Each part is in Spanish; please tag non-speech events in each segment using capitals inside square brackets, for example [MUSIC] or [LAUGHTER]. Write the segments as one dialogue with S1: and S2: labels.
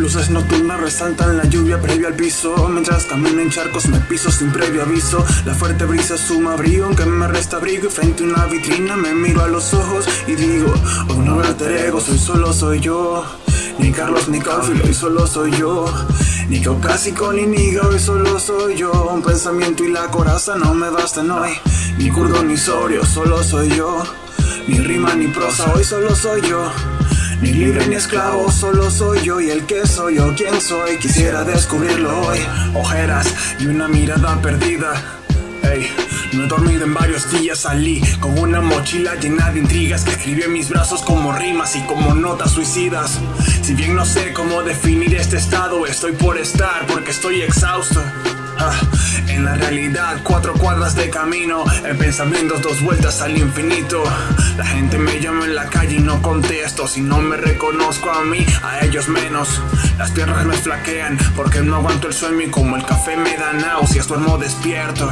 S1: Luces nocturnas resaltan la lluvia previa al piso. Mientras camino en charcos me piso sin previo aviso. La fuerte brisa suma brío aunque me resta abrigo. Y frente a una vitrina me miro a los ojos y digo Oh no alter ego, soy solo soy yo Ni Carlos ni Caufilo, hoy solo soy yo. Ni caucásico ni niga, hoy solo soy yo. Un pensamiento y la coraza no me bastan hoy. Ni curdo ni sorio, solo soy yo. Ni rima ni prosa, hoy solo soy yo. Ni libre ni esclavo, solo soy yo. Y el que soy yo, quién soy, quisiera descubrirlo hoy. Ojeras y una mirada perdida. Ey, no he dormido en varios días, salí con una mochila llena de intrigas que escribí en mis brazos como rimas y como notas suicidas. Si bien no sé cómo definir este estado, estoy por estar porque estoy exhausto. Ah, en la realidad, cuatro cuadras de camino, en pensamientos dos vueltas al infinito. La gente me llama en la calle y no contesto. Si no me reconozco a mí, a ellos menos. Las piernas me flaquean porque no aguanto el sueño y como el café me da náuseas, duermo despierto.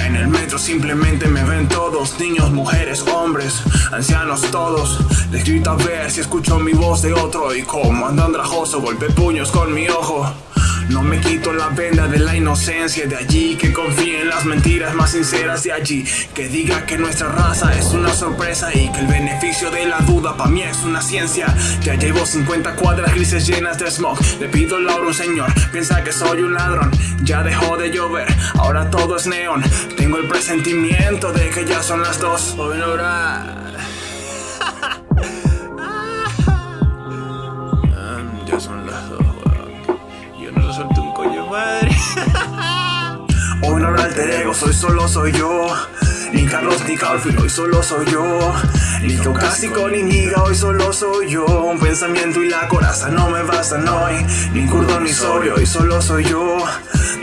S1: En el metro simplemente me ven todos, niños, mujeres, hombres, ancianos todos. Les grito a ver si escucho mi voz de otro y como ando andrajoso, golpe puños con mi ojo. No me quito la venda de la inocencia de allí Que confíe en las mentiras más sinceras de allí. Que diga que nuestra raza es una sorpresa Y que el beneficio de la duda para mí es una ciencia. Ya llevo 50 cuadras grises llenas de smog. Le pido el oro un señor, piensa que soy un ladrón. Ya dejó de llover, ahora todo es neón. Tengo el presentimiento de que ya son las dos. Hoy no Ya suelto un coño madre. [LAUGHS] Hoy no habrá alter ego, soy solo soy yo. Ni Carlos ni Calvin, hoy solo soy yo. Ni caucásico ni niga, hoy solo soy yo. Un pensamiento y la coraza no me bastan hoy. Ni curdo ni sobrio, hoy solo soy yo.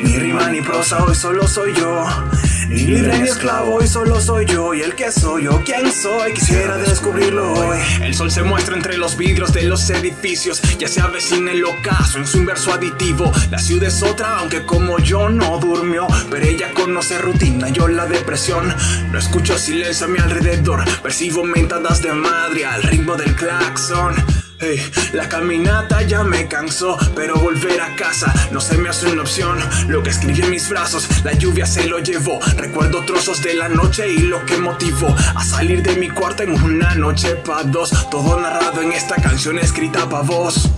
S1: Ni rima ni prosa, hoy solo soy yo. Ni libre ni esclavo, hoy solo soy yo. Y el que soy yo, quién soy, quisiera descubrirlo hoy. El sol se muestra entre los vidrios de los edificios. Ya se avecina el ocaso en su inverso aditivo. La ciudad es otra, aunque como yo no durmió. Pero ella conoce rutina, yo la depresión. No escucho silencio a mi alrededor. Percibo mentadas de madre al ritmo del claxon la caminata ya me cansó, pero volver a casa no se me hace una opción. Lo que escribí en mis brazos, la lluvia se lo llevó. Recuerdo trozos de la noche y lo que motivó a salir de mi cuarto en una noche pa' dos. Todo narrado en esta canción escrita pa' vos.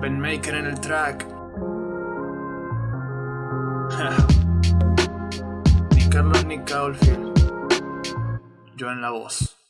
S1: Ben Maker en el track. [LAUGHS] ni Carlos ni Caulfield. Yo en la voz.